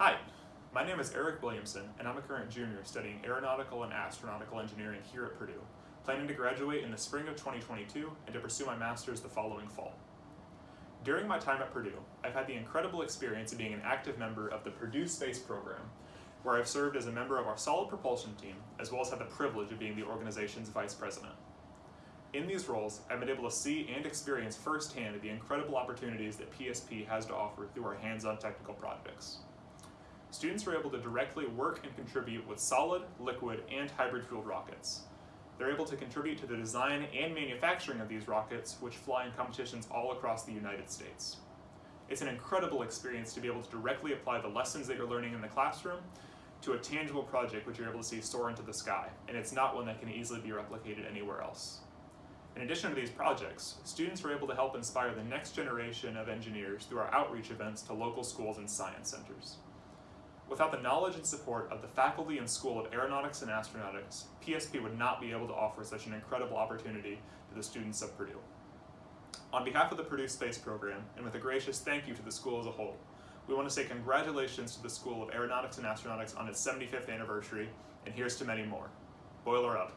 Hi, my name is Eric Williamson, and I'm a current junior studying aeronautical and astronautical engineering here at Purdue, planning to graduate in the spring of 2022 and to pursue my master's the following fall. During my time at Purdue, I've had the incredible experience of being an active member of the Purdue Space Program, where I've served as a member of our solid propulsion team, as well as had the privilege of being the organization's vice president. In these roles, I've been able to see and experience firsthand the incredible opportunities that PSP has to offer through our hands-on technical projects. Students are able to directly work and contribute with solid, liquid, and hybrid fueled rockets. They're able to contribute to the design and manufacturing of these rockets, which fly in competitions all across the United States. It's an incredible experience to be able to directly apply the lessons that you're learning in the classroom to a tangible project which you're able to see soar into the sky, and it's not one that can easily be replicated anywhere else. In addition to these projects, students are able to help inspire the next generation of engineers through our outreach events to local schools and science centers. Without the knowledge and support of the faculty and School of Aeronautics and Astronautics, PSP would not be able to offer such an incredible opportunity to the students of Purdue. On behalf of the Purdue Space Program, and with a gracious thank you to the school as a whole, we want to say congratulations to the School of Aeronautics and Astronautics on its 75th anniversary, and here's to many more. Boiler up.